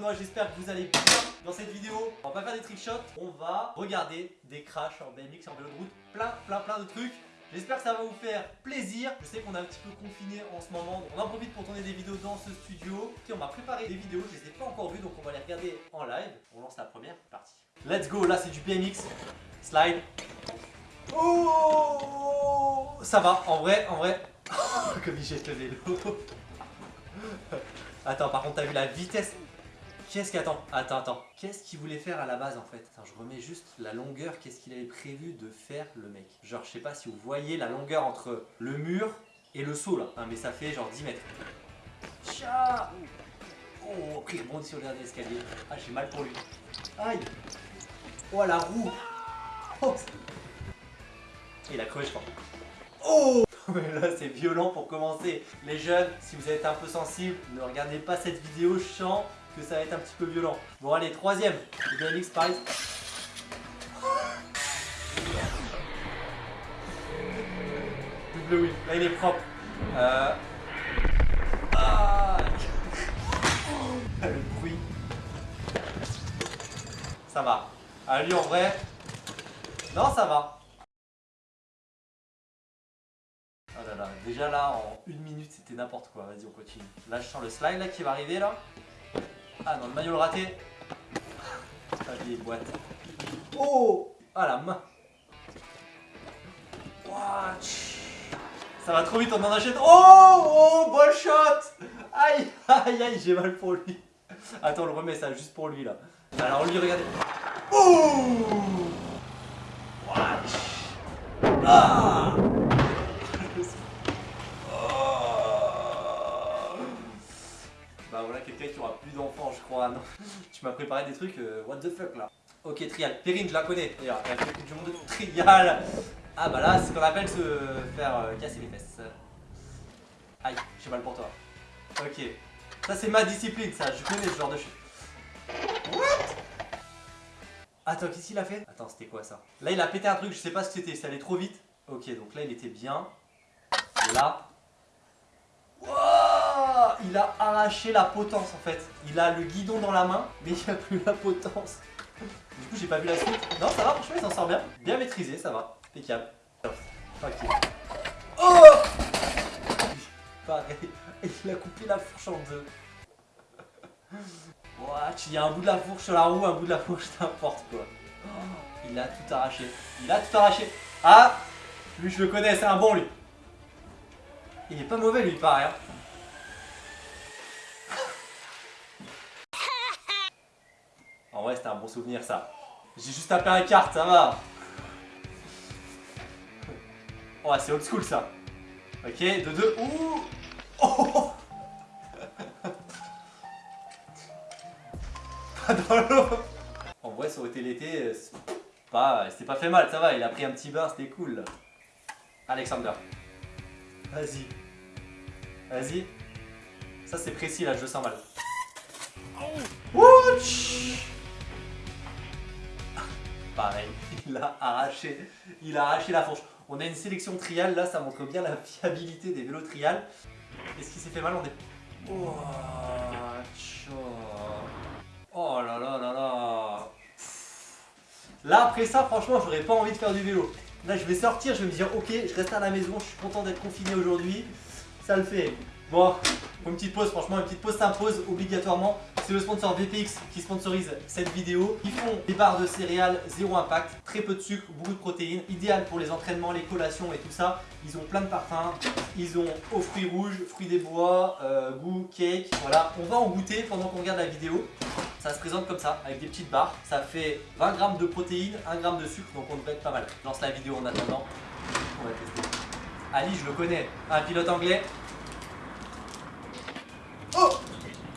moi, j'espère que vous allez bien dans cette vidéo. On va pas faire des trick shots, on va regarder des crashs en BMX, en vélo de route, plein, plein, plein de trucs. J'espère que ça va vous faire plaisir. Je sais qu'on est un petit peu confiné en ce moment, donc on en profite pour tourner des vidéos dans ce studio. Et on m'a préparé des vidéos, je les ai pas encore vues, donc on va les regarder en live. On lance la première partie. Let's go, là c'est du BMX. Slide. Oh Ça va, en vrai, en vrai. Comme il jette le vélo. Attends, par contre, t'as vu la vitesse Qu'est-ce qu'attend Attends, attends. Qu'est-ce qu'il voulait faire à la base en fait Attends, je remets juste la longueur. Qu'est-ce qu'il avait prévu de faire le mec Genre, je sais pas si vous voyez la longueur entre le mur et le saut là. Ah, mais ça fait genre 10 mètres. Tcha Oh, après il rebondit sur le dernier escalier. Ah, j'ai mal pour lui. Aïe Oh, la roue Oh Il a crevé, je crois. Oh Mais là, c'est violent pour commencer. Les jeunes, si vous êtes un peu sensibles, ne regardez pas cette vidéo. Sens que ça va être un petit peu violent. Bon, allez, troisième. Le BMX, pareil. Double wheel. Là, il est propre. Euh... Ah Le bruit. Ça va. À lui, en vrai... Non, ça va. Oh là là, déjà là, en une minute, c'était n'importe quoi. Vas-y, on continue. Là, je sens le slide là qui va arriver là. Ah non, le maillot le raté. Ah, vieille boîte. Oh Ah la main. Watch. Ça va trop vite, on en achète. Oh Oh Ball shot Aïe Aïe aïe, j'ai mal pour lui. Attends, on le remet ça juste pour lui là. Alors lui, regardez. Bah voilà, quelqu'un qui aura plus d'enfants, je crois. Non. tu m'as préparé des trucs, euh, what the fuck là. Ok, trial. Perrine, je la connais d'ailleurs. Elle fait du monde de trial. Ah bah là, c'est ce qu'on appelle se faire euh, casser les fesses. Aïe, j'ai mal pour toi. Ok. Ça, c'est ma discipline, ça. Je connais ce genre de choses. What? Attends, qu'est-ce qu'il a fait? Attends, c'était quoi ça? Là, il a pété un truc, je sais pas ce que c'était. Ça allait trop vite. Ok, donc là, il était bien. Et il a arraché la potence en fait. Il a le guidon dans la main, mais il n'y a plus la potence. Du coup, j'ai pas vu la suite. Non, ça va, franchement, il s'en sort bien. Bien maîtrisé, ça va. Impeccable. Ok. Oh Pareil. Il a coupé la fourche en deux. Watch, il y a un bout de la fourche sur la roue, un bout de la fourche, n'importe quoi. Il a tout arraché. Il a tout arraché. Ah Lui, je le connais, c'est un bon, lui. Il est pas mauvais, lui, pareil. Hein. En vrai, c'était un bon souvenir, ça. J'ai juste tapé un carte, ça va. Oh, c'est old school, ça. Ok, de deux. Ouh Oh Pas dans l'eau En vrai, ça aurait été l'été, pas, c'était pas fait mal, ça va. Il a pris un petit bain, c'était cool. Alexander. Vas-y. Vas-y. Ça, c'est précis, là, je le sens mal. Ouch pareil, il a arraché, il a arraché la fourche. On a une sélection trial, là ça montre bien la fiabilité des vélos trial. Est-ce qu'il s'est fait mal On est... Oh, oh là là là là Là après ça franchement j'aurais pas envie de faire du vélo. Là je vais sortir, je vais me dire ok je reste à la maison, je suis content d'être confiné aujourd'hui. Ça le fait. Bon, une petite pause, franchement, une petite pause s'impose obligatoirement. C'est le sponsor VPX qui sponsorise cette vidéo. Ils font des barres de céréales, zéro impact, très peu de sucre, beaucoup de protéines, idéal pour les entraînements, les collations et tout ça. Ils ont plein de parfums, ils ont aux fruits rouges, fruits des bois, euh, goût, cake, voilà. On va en goûter pendant qu'on regarde la vidéo. Ça se présente comme ça, avec des petites barres. Ça fait 20 grammes de protéines, 1 gramme de sucre, donc on devrait être pas mal. Je lance la vidéo en attendant. On va tester. Ali, je le connais, un pilote anglais, Oh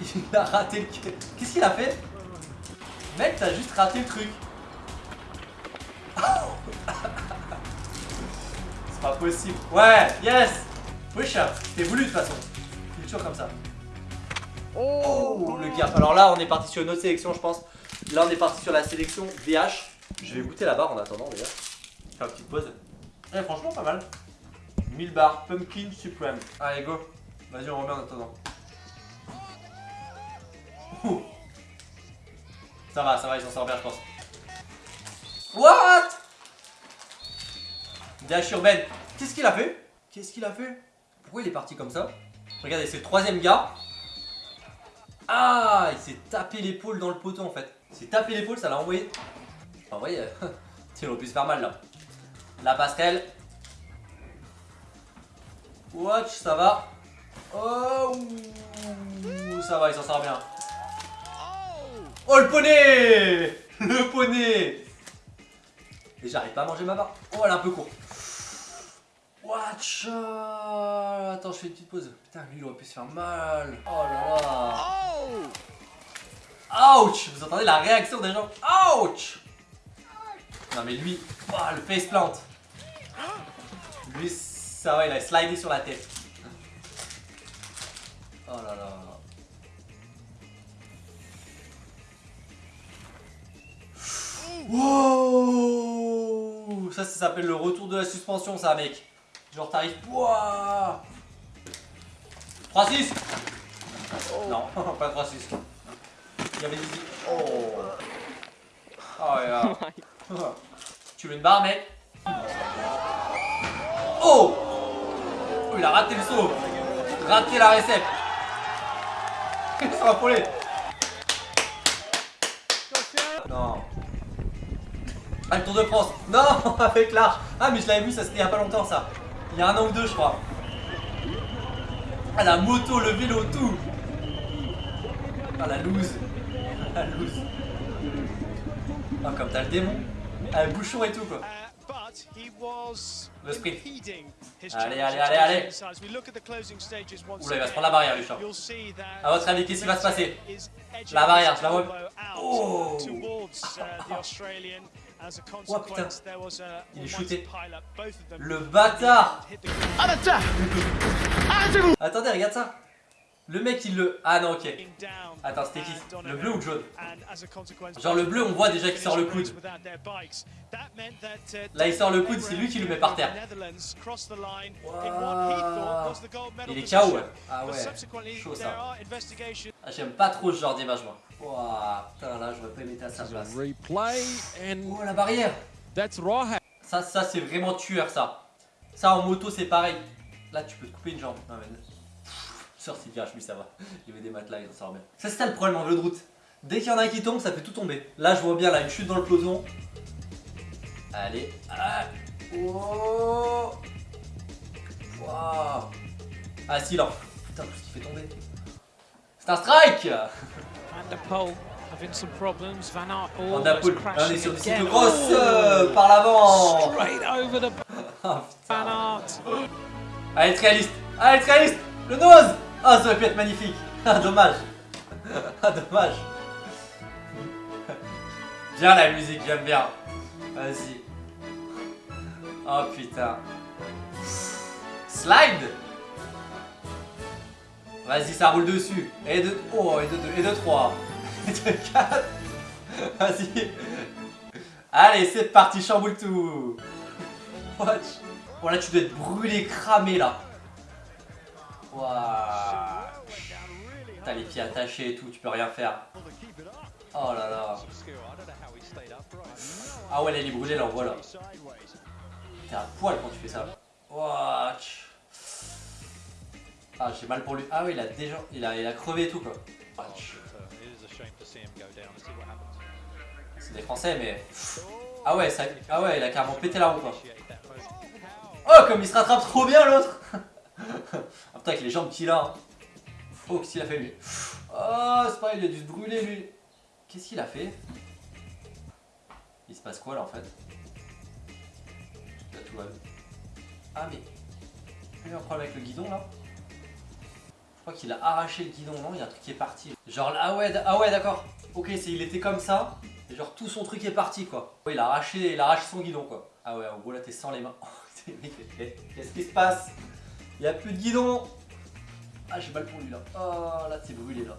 Il a raté le... Qu'est-ce qu'il a fait? Mec, t'as juste raté le truc. C'est pas possible. Ouais, yes Push-up. C'était voulu de toute façon. Il toujours comme ça. Oh, le gap. Alors là, on est parti sur une autre sélection, je pense. Là, on est parti sur la sélection VH. Je vais goûter la barre en attendant, d'ailleurs. Faire une petite pause. Eh, franchement, pas mal. 1000 barres, Pumpkin Supreme. Allez, go. Vas-y, on remet en attendant. Ça va, ça va, il s'en sort bien, je pense. What? Dash urbaine. Qu'est-ce qu'il a fait? Qu'est-ce qu'il a fait? Pourquoi il est parti comme ça? Regardez, c'est le troisième gars. Ah, il s'est tapé l'épaule dans le poteau en fait. Il s'est tapé l'épaule, ça l'a envoyé. Enfin, vous voyez, il aurait pu se faire mal là. La passerelle. Watch, ça va. Oh, ça va, il s'en sort bien. Oh, le poney Le poney Et j'arrive pas à manger ma barre. Oh, elle est un peu courte. Watch Attends, je fais une petite pause. Putain, lui, il aurait pu se faire mal. Oh là là. Ouch Vous entendez la réaction des gens Ouch Non mais lui, oh, le face plant. Lui, ça va, il a slidé sur la tête. Oh là là. Wow. Ça, ça s'appelle le retour de la suspension, ça, mec. Genre, t'arrives. Wouah 3-6 Non, pas 3-6. Il y avait des. Oh. Oh, yeah. tu veux une barre, mec? Oh. Oh, il a raté le saut. Raté la récepte. Ça va poulet Non Ah, le Tour de France. Non Avec l'arche. Ah, mais je l'avais vu, ça c'était il y a pas longtemps, ça. Il y a un an ou deux, je crois. Ah, la moto, le vélo, tout. Ah, la loose. La loose. Ah, comme t'as le démon. Ah, le bouchon et tout, quoi. Le sprint. Allez, allez, allez, allez. Oula, il va se prendre la barrière, Luchan. A votre avis, qu'est-ce qui va se passer La barrière, je la vois. Oh Oh putain, il est shooté. Le bâtard Attendez, regarde ça le mec il le... Ah non ok. Attends c'était qui Le bleu ou le jaune Genre le bleu on voit déjà qu'il sort le coude. Là il sort le coude, c'est lui qui le met par terre. Il est KO ouais. Ah ouais, chaud ça. Ah, J'aime pas trop ce genre d'image moi. Wow, putain là j'aurais pas aimé à sa place. Oh la barrière Ça, ça c'est vraiment tueur ça. Ça en moto c'est pareil. Là tu peux te couper une jambe. Non mais si virage, lui ça va. Il y avait des matelas, il en sort bien. Ça c'est ça le problème en vélo de route. Dès qu'il y en a un qui tombe, ça fait tout tomber. Là je vois bien là une chute dans le peloton. Allez. Ah. Oh. Wow. Ah si là. Putain tout ce qui fait tomber. C'est un strike Van der Poel, on est sur du cyclocross euh, par l'avant oh, Allez, être réaliste Allez, être réaliste Le nose ah, ça aurait pu être magnifique. Ah, dommage. Ah, dommage. Bien la musique, j'aime bien. Vas-y. Oh putain. Slide Vas-y, ça roule dessus. Et de... Oh, et de 2, et de 3. Et de 4. Vas-y. Allez, c'est parti, chamboule tout. Watch. Bon, là, tu dois être brûlé, cramé, là. T'as les pieds attachés et tout, tu peux rien faire. Oh là là. Ah ouais, elle est brûlée là, voilà. T'es à poil quand tu fais ça. Watch. Ah, j'ai mal pour lui. Ah oui, il a déjà. Il a, il a crevé et tout quoi. C'est des français, mais. Ah ouais, ça... ah ouais, il a carrément pété la roue quoi. Oh, comme il se rattrape trop bien l'autre Ah putain, avec les jambes qu'il a. Oh, qu'est-ce qu'il a fait lui Oh, c'est pas il a dû se brûler lui. Qu'est-ce qu'il a fait? Il se passe quoi là en fait? Là, tout va Ah, mais. Il y a un problème avec le guidon là crois qu'il a arraché le guidon, non Il y a un truc qui est parti. Genre ah ouais, ah ouais d'accord. Ok, il était comme ça. Et genre tout son truc est parti quoi. il a arraché, il a arraché son guidon quoi. Ah ouais, en gros là t'es sans les mains. Qu'est-ce qui se passe? Il n'y a plus de guidon. Ah, j'ai mal pour lui là. Oh, là, c'est brûlé là.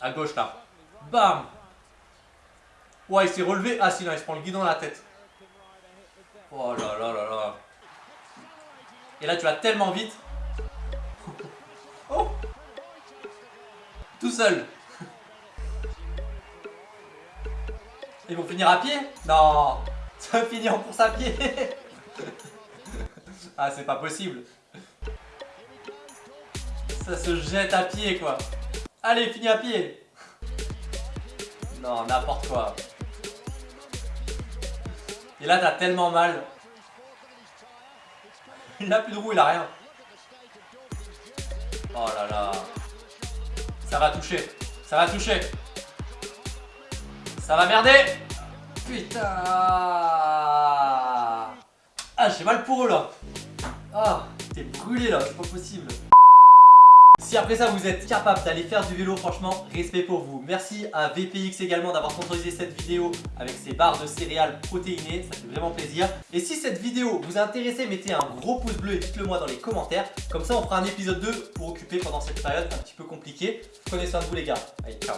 À gauche là. Bam Ouais, il s'est relevé. Ah, sinon, il se prend le guidon dans la tête. Oh là là là là. Et là, tu vas tellement vite. Tout seul. Ils vont finir à pied? Non Ça va finir en course à pied Ah, c'est pas possible. Ça se jette à pied, quoi. Allez, finis à pied. Non, n'importe quoi. Et là, t'as tellement mal. Il a plus de roue, il a rien. Oh là là. Ça va toucher. Ça va toucher. Ça va merder. Putain. Ah, j'ai mal pour eux là. Ah, t'es brûlé là, c'est pas possible. Si après ça vous êtes capable d'aller faire du vélo, franchement, respect pour vous. Merci à VPX également d'avoir sponsorisé cette vidéo avec ses barres de céréales protéinées, ça fait vraiment plaisir. Et si cette vidéo vous a intéressé, mettez un gros pouce bleu et dites-le moi dans les commentaires. Comme ça on fera un épisode 2 pour occuper pendant cette période un petit peu compliquée. Prenez soin de vous les gars. Allez, ciao